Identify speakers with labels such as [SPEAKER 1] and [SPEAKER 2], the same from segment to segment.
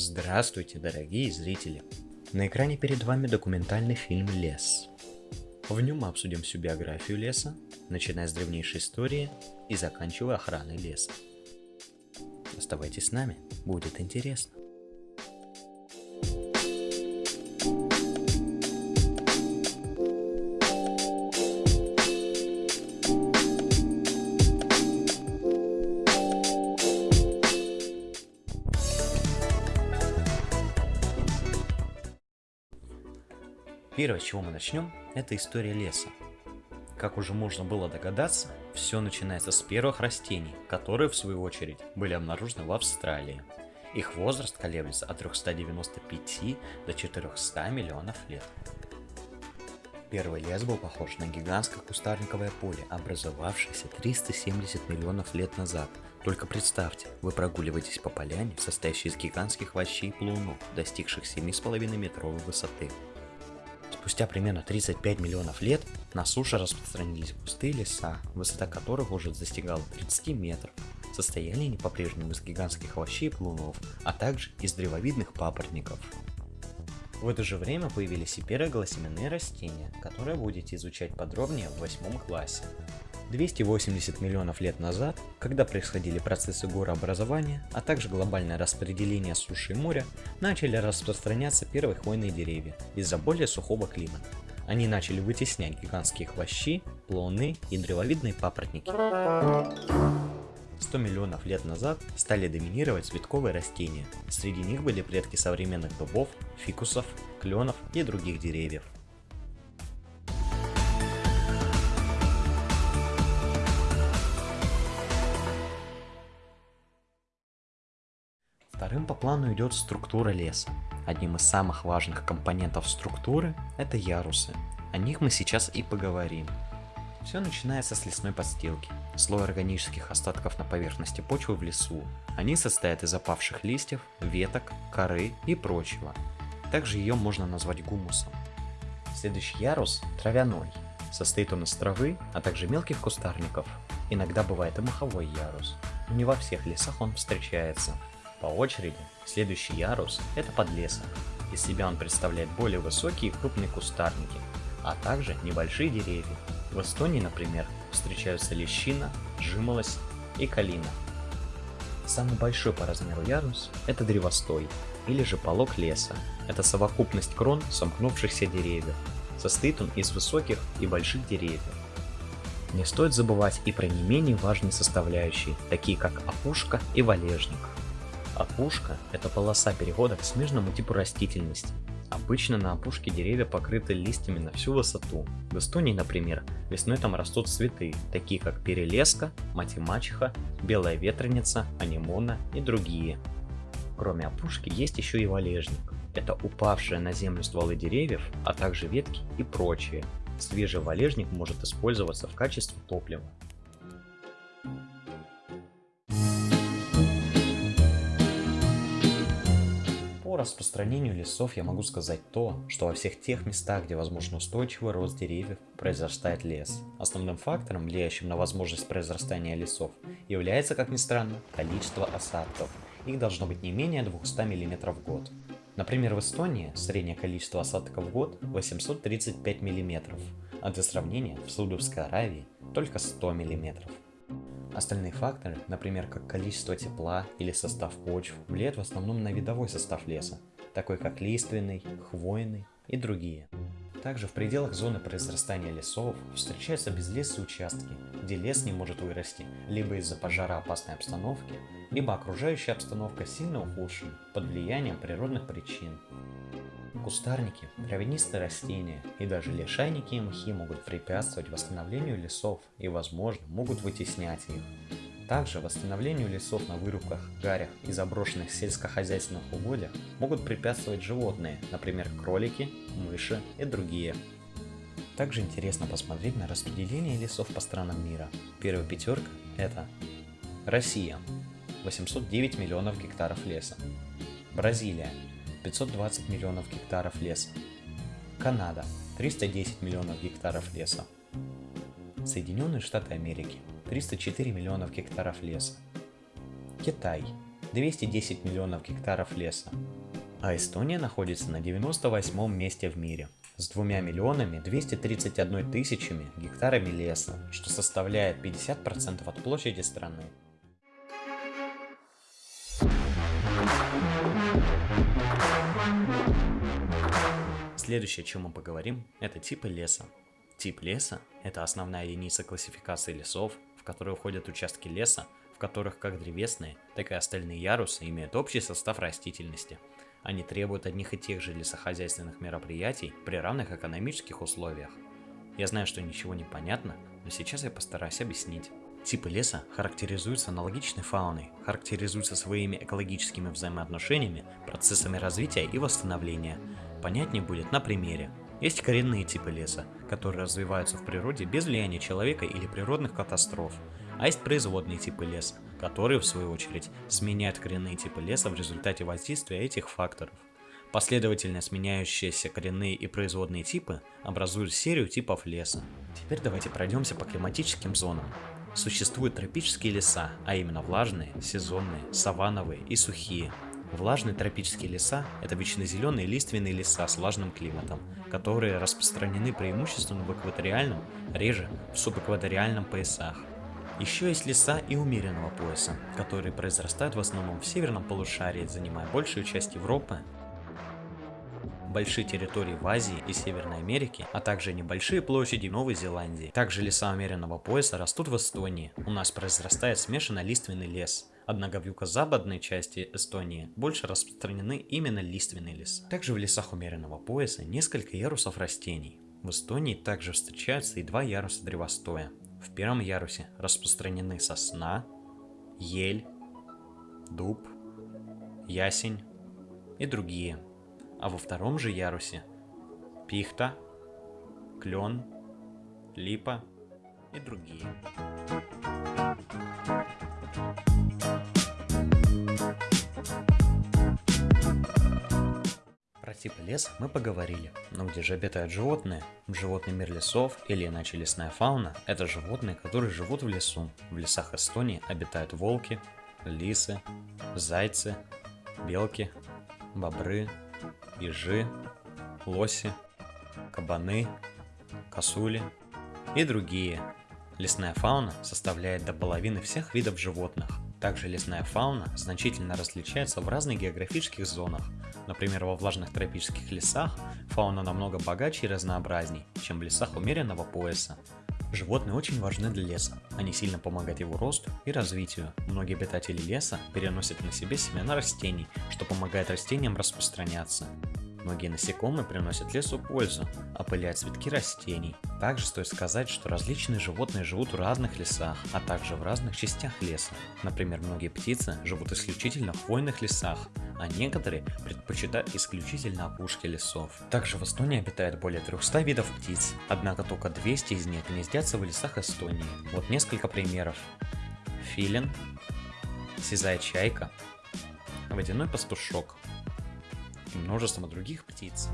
[SPEAKER 1] Здравствуйте, дорогие зрители! На экране перед вами документальный фильм «Лес». В нем мы обсудим всю биографию леса, начиная с древнейшей истории и заканчивая охраной леса. Оставайтесь с нами, будет интересно. Первое, с чего мы начнем, это история леса. Как уже можно было догадаться, все начинается с первых растений, которые в свою очередь были обнаружены в Австралии. Их возраст колеблется от 395 до 400 миллионов лет. Первый лес был похож на гигантское кустарниковое поле, образовавшееся 370 миллионов лет назад. Только представьте, вы прогуливаетесь по поляне, состоящей из гигантских овощей и плунов, достигших 7,5 метровой высоты. Спустя примерно 35 миллионов лет на суше распространились густые леса, высота которых уже достигала 30 метров. Состояли они по-прежнему из гигантских овощей и плунов, а также из древовидных папоротников. В это же время появились и первые голосеменные растения, которые будете изучать подробнее в восьмом классе. 280 миллионов лет назад, когда происходили процессы горообразования, а также глобальное распределение суши и моря, начали распространяться первые хвойные деревья из-за более сухого климата. Они начали вытеснять гигантские хвощи, плоны и древовидные папоротники. 100 миллионов лет назад стали доминировать цветковые растения. Среди них были предки современных дубов, фикусов, кленов и других деревьев. Вторым по плану идет структура леса. Одним из самых важных компонентов структуры это ярусы. О них мы сейчас и поговорим. Все начинается с лесной подстилки, слой органических остатков на поверхности почвы в лесу. Они состоят из опавших листьев, веток, коры и прочего. Также ее можно назвать гумусом. Следующий ярус – травяной. Состоит он из травы, а также мелких кустарников. Иногда бывает и маховой ярус, но не во всех лесах он встречается. По очереди, следующий ярус – это подлесок. Из себя он представляет более высокие и крупные кустарники, а также небольшие деревья. В Эстонии, например, встречаются лещина, жимолость и калина. Самый большой по размеру ярус – это древостой, или же полог леса. Это совокупность крон сомкнувшихся деревьев. Состоит он из высоких и больших деревьев. Не стоит забывать и про не менее важные составляющие, такие как опушка и валежник. Опушка – это полоса перехода к смежному типу растительности. Обычно на опушке деревья покрыты листьями на всю высоту. В Эстонии, например, весной там растут цветы, такие как перелеска, мать и мачеха, белая ветреница, анимона и другие. Кроме опушки есть еще и валежник. Это упавшие на землю стволы деревьев, а также ветки и прочее. Свежий валежник может использоваться в качестве топлива. Распространению лесов я могу сказать то, что во всех тех местах, где возможен устойчивый рост деревьев, произрастает лес. Основным фактором, влияющим на возможность произрастания лесов, является, как ни странно, количество осадков. Их должно быть не менее 200 мм в год. Например, в Эстонии среднее количество осадков в год 835 мм, а для сравнения в Саудовской Аравии только 100 мм. Остальные факторы, например, как количество тепла или состав почв, влияют в основном на видовой состав леса, такой как лиственный, хвойный и другие. Также в пределах зоны произрастания лесов встречаются безлесые участки, где лес не может вырасти либо из-за пожароопасной обстановки, либо окружающая обстановка сильно ухудшена под влиянием природных причин. Кустарники, травянистые растения и даже лишайники и мхи могут препятствовать восстановлению лесов и, возможно, могут вытеснять их. Также восстановлению лесов на вырубках, гарях и заброшенных сельскохозяйственных угодьях могут препятствовать животные, например, кролики, мыши и другие. Также интересно посмотреть на распределение лесов по странам мира. Первая пятерка это Россия 809 миллионов гектаров леса, Бразилия 520 миллионов гектаров леса. Канада – 310 миллионов гектаров леса. Соединенные Штаты Америки – 304 миллионов гектаров леса. Китай 210 миллионов гектаров леса. А Эстония находится на 98 месте в мире с 2 миллионами 231 тысячами гектарами леса, что составляет 50% от площади страны. Следующее, о чем мы поговорим, это типы леса. Тип леса – это основная единица классификации лесов, в которую входят участки леса, в которых как древесные, так и остальные ярусы имеют общий состав растительности. Они требуют одних и тех же лесохозяйственных мероприятий при равных экономических условиях. Я знаю, что ничего не понятно, но сейчас я постараюсь объяснить. Типы леса характеризуются аналогичной фауной, характеризуются своими экологическими взаимоотношениями, процессами развития и восстановления – Понятнее будет на примере. Есть коренные типы леса, которые развиваются в природе без влияния человека или природных катастроф. А есть производные типы леса, которые, в свою очередь, сменяют коренные типы леса в результате воздействия этих факторов. Последовательно сменяющиеся коренные и производные типы образуют серию типов леса. Теперь давайте пройдемся по климатическим зонам. Существуют тропические леса, а именно влажные, сезонные, саванновые и сухие – Влажные тропические леса – это вечнозеленые лиственные леса с влажным климатом, которые распространены преимущественно в экваториальном, реже в субэкваториальном поясах. Еще есть леса и умеренного пояса, которые произрастают в основном в северном полушарии, занимая большую часть Европы, большие территории в Азии и Северной Америке, а также небольшие площади Новой Зеландии. Также леса умеренного пояса растут в Эстонии. У нас произрастает смешанный лиственный лес – Однако в юго-западной части Эстонии больше распространены именно лиственные леса. Также в лесах умеренного пояса несколько ярусов растений. В Эстонии также встречаются и два яруса древостоя. В первом ярусе распространены сосна, ель, дуб, ясень и другие. А во втором же ярусе пихта, клен, липа и другие. Типа леса мы поговорили. Но где же обитают животные? Животный мир лесов или иначе лесная фауна – это животные, которые живут в лесу. В лесах Эстонии обитают волки, лисы, зайцы, белки, бобры, ежи, лоси, кабаны, косули и другие. Лесная фауна составляет до половины всех видов животных. Также лесная фауна значительно различается в разных географических зонах, Например, во влажных тропических лесах фауна намного богаче и разнообразней, чем в лесах умеренного пояса. Животные очень важны для леса, они сильно помогают его росту и развитию. Многие обитатели леса переносят на себе семена растений, что помогает растениям распространяться. Многие насекомые приносят лесу пользу, опыляют цветки растений. Также стоит сказать, что различные животные живут в разных лесах, а также в разных частях леса. Например, многие птицы живут исключительно в хвойных лесах, а некоторые предпочитают исключительно опушки лесов. Также в Эстонии обитает более 300 видов птиц, однако только 200 из них гнездятся в лесах Эстонии. Вот несколько примеров. Филин, сизая чайка, водяной пастушок, и множество других птиц.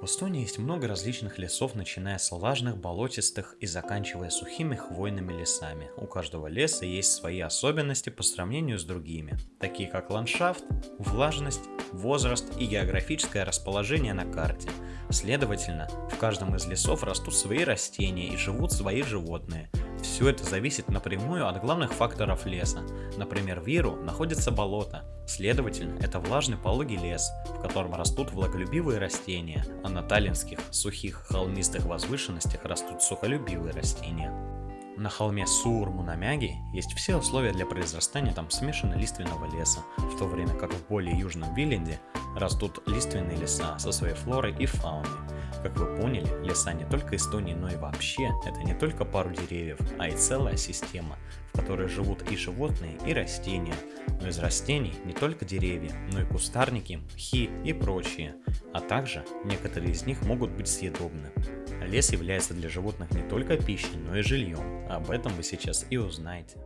[SPEAKER 1] В Эстонии есть много различных лесов, начиная с влажных, болотистых и заканчивая сухими хвойными лесами. У каждого леса есть свои особенности по сравнению с другими, такие как ландшафт, влажность, возраст и географическое расположение на карте. Следовательно, в каждом из лесов растут свои растения и живут свои животные – все это зависит напрямую от главных факторов леса. Например, в Иру находится болото, следовательно, это влажный пологий лес, в котором растут влаголюбивые растения, а на таллинских сухих холмистых возвышенностях растут сухолюбивые растения. На холме Суурмунамяги есть все условия для произрастания там смешанно-лиственного леса, в то время как в более южном Виленде растут лиственные леса со своей флорой и фауной. Как вы поняли, леса не только Эстонии, но и вообще, это не только пару деревьев, а и целая система, в которой живут и животные, и растения. Но из растений не только деревья, но и кустарники, мхи и прочие, а также некоторые из них могут быть съедобны. Лес является для животных не только пищей, но и жильем. Об этом вы сейчас и узнаете.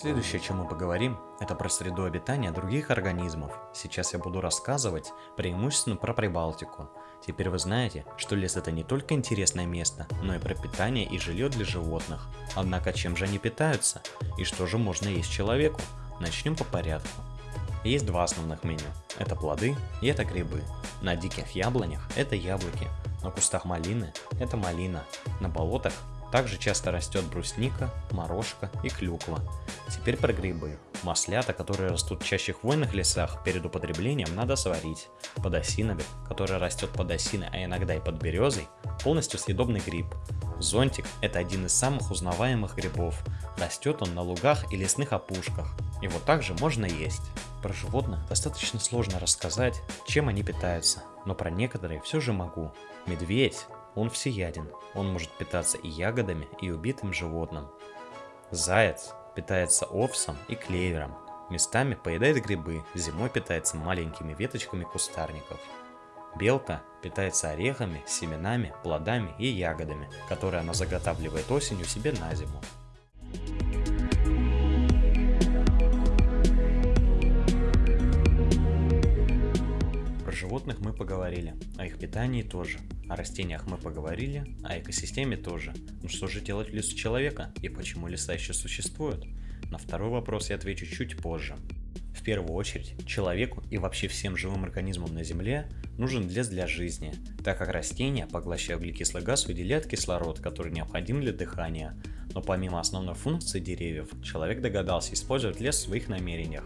[SPEAKER 1] Следующее, о чем мы поговорим, это про среду обитания других организмов. Сейчас я буду рассказывать преимущественно про Прибалтику. Теперь вы знаете, что лес это не только интересное место, но и про питание и жилье для животных. Однако чем же они питаются? И что же можно есть человеку? Начнем по порядку. Есть два основных меню. Это плоды и это грибы. На диких яблонях это яблоки, на кустах малины это малина, на болотах также часто растет брусника, морожка и клюква. Теперь про грибы. Маслята, которые растут чаще в хвойных лесах, перед употреблением надо сварить. Подосиновик, который растет под осиной, а иногда и под березой, полностью съедобный гриб. Зонтик – это один из самых узнаваемых грибов. Растет он на лугах и лесных опушках. Его также можно есть. Про животных достаточно сложно рассказать, чем они питаются, но про некоторые все же могу. Медведь он всеяден. Он может питаться и ягодами, и убитым животным. Заяц питается овсом и клевером. Местами поедает грибы, зимой питается маленькими веточками кустарников. Белка питается орехами, семенами, плодами и ягодами, которые она заготавливает осенью себе на зиму. Животных мы поговорили, о их питании тоже. О растениях мы поговорили, о экосистеме тоже. Ну что же делать в лесу человека и почему леса еще существуют? На второй вопрос я отвечу чуть позже. В первую очередь, человеку и вообще всем живым организмам на Земле нужен лес для жизни, так как растения, поглощая углекислый газ, выделяют кислород, который необходим для дыхания. Но помимо основной функции деревьев, человек догадался использовать лес в своих намерениях.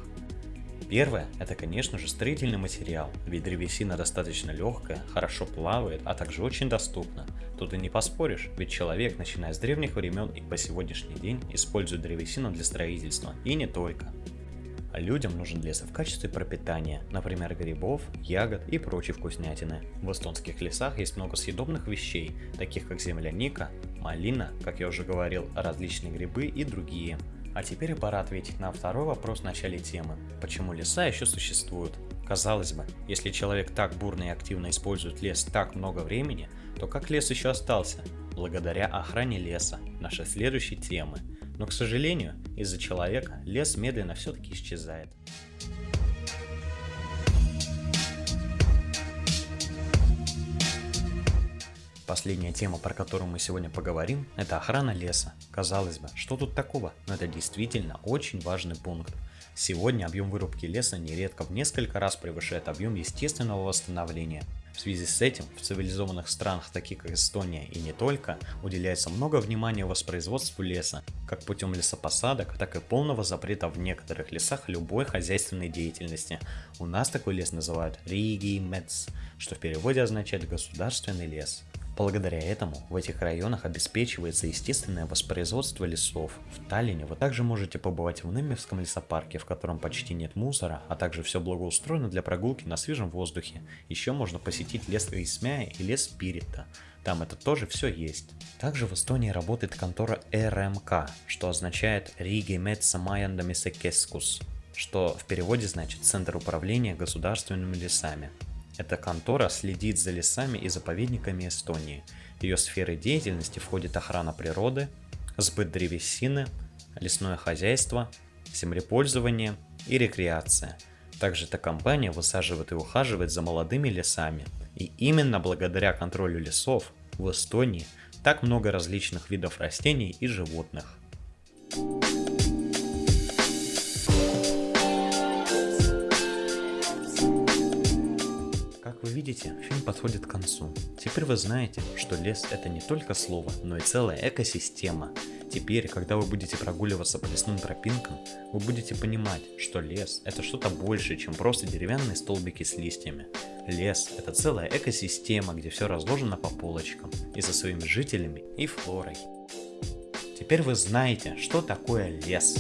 [SPEAKER 1] Первое – это, конечно же, строительный материал, ведь древесина достаточно легкая, хорошо плавает, а также очень доступна. Тут и не поспоришь, ведь человек, начиная с древних времен и по сегодняшний день, использует древесину для строительства, и не только. А людям нужен лес в качестве пропитания, например грибов, ягод и прочей вкуснятины. В эстонских лесах есть много съедобных вещей, таких как земляника, малина, как я уже говорил, различные грибы и другие. А теперь пора ответить на второй вопрос в начале темы. Почему леса еще существуют? Казалось бы, если человек так бурно и активно использует лес так много времени, то как лес еще остался? Благодаря охране леса, нашей следующей темы. Но, к сожалению, из-за человека лес медленно все-таки исчезает. Последняя тема, про которую мы сегодня поговорим, это охрана леса. Казалось бы, что тут такого? Но это действительно очень важный пункт. Сегодня объем вырубки леса нередко в несколько раз превышает объем естественного восстановления. В связи с этим в цивилизованных странах, таких как Эстония и не только, уделяется много внимания воспроизводству леса, как путем лесопосадок, так и полного запрета в некоторых лесах любой хозяйственной деятельности. У нас такой лес называют Риги Мец, что в переводе означает государственный лес. Благодаря этому в этих районах обеспечивается естественное воспроизводство лесов. В Таллине вы также можете побывать в Немевском лесопарке, в котором почти нет мусора, а также все благоустроено для прогулки на свежем воздухе. Еще можно посетить лес Исмяя и лес Спирита. Там это тоже все есть. Также в Эстонии работает контора РМК, что означает Риги Майандамисекескус, что в переводе значит Центр управления государственными лесами. Эта контора следит за лесами и заповедниками Эстонии. Ее сферы деятельности входит охрана природы, сбыт древесины, лесное хозяйство, землепользование и рекреация. Также эта компания высаживает и ухаживает за молодыми лесами. И именно благодаря контролю лесов в Эстонии так много различных видов растений и животных. Видите, фильм подходит к концу. Теперь вы знаете, что лес это не только слово, но и целая экосистема. Теперь, когда вы будете прогуливаться по лесным тропинкам, вы будете понимать, что лес это что-то большее, чем просто деревянные столбики с листьями. Лес это целая экосистема, где все разложено по полочкам, и со своими жителями и флорой. Теперь вы знаете, что такое лес.